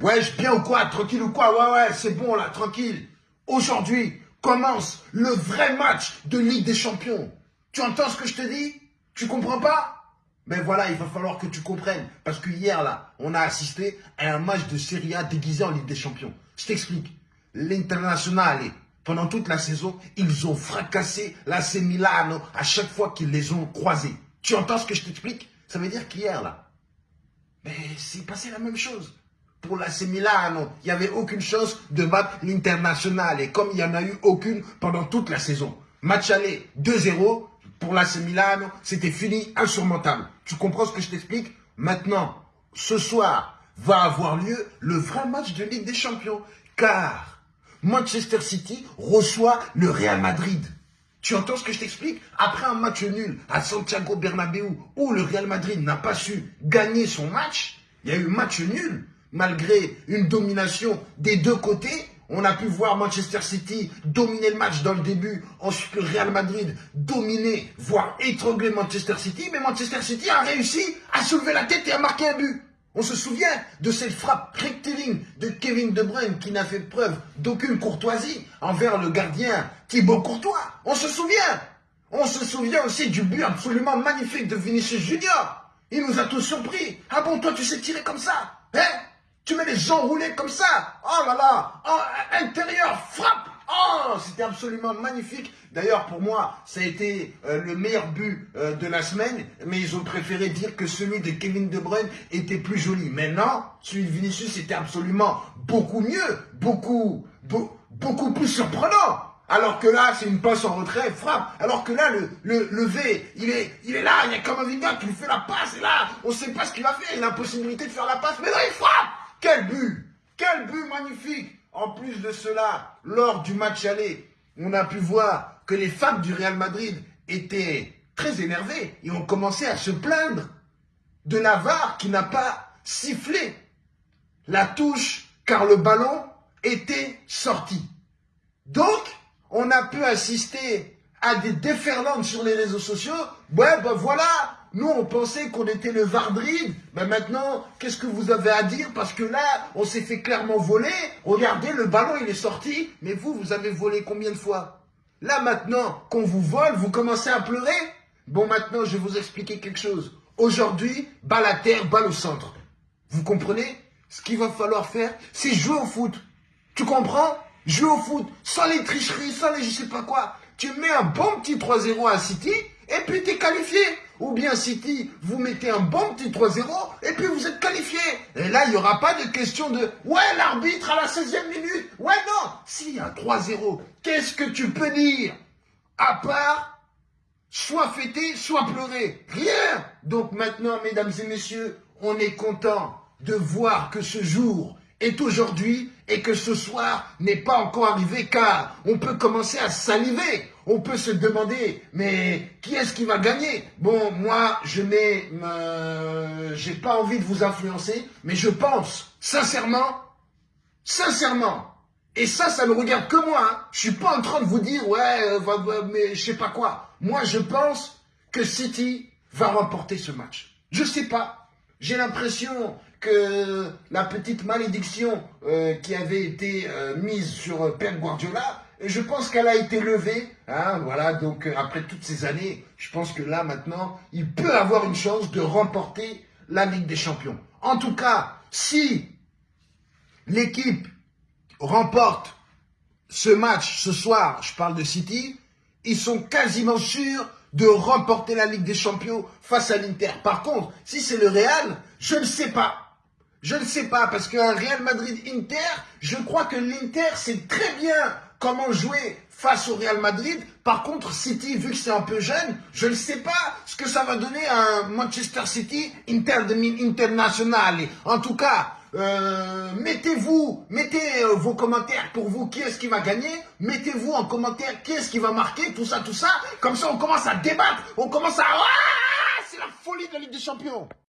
Ouais, je bien ou quoi Tranquille ou quoi Ouais, ouais, c'est bon là, tranquille. Aujourd'hui commence le vrai match de Ligue des Champions. Tu entends ce que je te dis? Tu comprends pas? Mais voilà, il va falloir que tu comprennes. Parce que hier, là, on a assisté à un match de Serie A déguisé en Ligue des Champions. Je t'explique. L'international, pendant toute la saison, ils ont fracassé l'AC Milano à chaque fois qu'ils les ont croisés. Tu entends ce que je t'explique? Ça veut dire qu'hier, là, mais c'est passé la même chose. Pour l'AC Milano, il n'y avait aucune chance de battre l'International. Et comme il n'y en a eu aucune pendant toute la saison. Match aller 2-0, pour l'AC Milano, c'était fini, insurmontable. Tu comprends ce que je t'explique? Maintenant, ce soir, va avoir lieu le vrai match de Ligue des Champions. Car Manchester City reçoit le Real Madrid. Tu entends ce que je t'explique? Après un match nul à Santiago Bernabéu où le Real Madrid n'a pas su gagner son match, il y a eu match nul malgré une domination des deux côtés. On a pu voir Manchester City dominer le match dans le début, ensuite Real Madrid dominer, voire étrangler Manchester City, mais Manchester City a réussi à soulever la tête et à marquer un but. On se souvient de cette frappe rectiligne de Kevin De Bruyne qui n'a fait preuve d'aucune courtoisie envers le gardien Thibaut Courtois. On se souvient. On se souvient aussi du but absolument magnifique de Vinicius Junior. Il nous a tous surpris. Ah bon, toi tu sais tirer comme ça Hein? Tu mets les enroulés comme ça Oh là là oh, Intérieur, frappe Oh, c'était absolument magnifique. D'ailleurs, pour moi, ça a été euh, le meilleur but euh, de la semaine, mais ils ont préféré dire que celui de Kevin De Bruyne était plus joli. Mais non, celui de Vinicius était absolument beaucoup mieux, beaucoup, beaucoup plus surprenant. Alors que là, c'est une passe en retrait, frappe. Alors que là, le, le, le V, il est, il est là, il y a comme un gars qui lui fait la passe, et là, on ne sait pas ce qu'il va faire. Il a la possibilité de faire la passe, mais là, il frappe Quel but Quel but magnifique en plus de cela, lors du match aller, on a pu voir que les fans du Real Madrid étaient très énervés et ont commencé à se plaindre de Navarre qui n'a pas sifflé la touche car le ballon était sorti. Donc, on a pu assister à des déferlantes sur les réseaux sociaux. Ouais, ben voilà, nous, on pensait qu'on était le Vardrid. Mais maintenant, qu'est-ce que vous avez à dire? Parce que là, on s'est fait clairement voler. Regardez, le ballon, il est sorti. Mais vous, vous avez volé combien de fois? Là, maintenant, qu'on vous vole, vous commencez à pleurer? Bon, maintenant, je vais vous expliquer quelque chose. Aujourd'hui, balle à terre, balle au centre. Vous comprenez? Ce qu'il va falloir faire, c'est jouer au foot. Tu comprends? Jouer au foot, sans les tricheries, sans les je sais pas quoi. Tu mets un bon petit 3-0 à City, et puis tu es qualifié. Ou bien City, vous mettez un bon petit 3-0 et puis vous êtes qualifié. Et là, il n'y aura pas de question de « Ouais, l'arbitre à la 16e minute !» Ouais, non S'il y a 3-0, qu'est-ce que tu peux dire? À part soit fêter, soit pleurer. Rien Donc maintenant, mesdames et messieurs, on est content de voir que ce jour est aujourd'hui et que ce soir n'est pas encore arrivé car on peut commencer à saliver. On peut se demander, mais qui est-ce qui va gagner? Bon, moi, je n'ai euh, pas envie de vous influencer, mais je pense, sincèrement, sincèrement, et ça, ça ne regarde que moi, hein, je suis pas en train de vous dire, ouais, euh, mais je sais pas quoi. Moi, je pense que City va remporter ce match. Je sais pas. J'ai l'impression que la petite malédiction euh, qui avait été euh, mise sur Pep Guardiola, je pense qu'elle a été levée. Hein, voilà, donc euh, après toutes ces années, je pense que là maintenant, il peut avoir une chance de remporter la Ligue des Champions. En tout cas, si l'équipe remporte ce match ce soir, je parle de City, ils sont quasiment sûrs de remporter la Ligue des Champions face à l'Inter. Par contre, si c'est le Real, je ne sais pas. Je ne sais pas, parce qu'un Real Madrid-Inter, je crois que l'Inter sait très bien comment jouer face au Real Madrid. Par contre, City, vu que c'est un peu jeune, je ne sais pas ce que ça va donner à Manchester City Inter international. En tout cas, euh, mettez-vous, mettez euh, vos commentaires pour vous, qui est-ce qui va gagner, mettez-vous en commentaire qui est-ce qui va marquer, tout ça, tout ça, comme ça on commence à débattre, on commence à... Ah, c'est la folie de la Ligue des Champions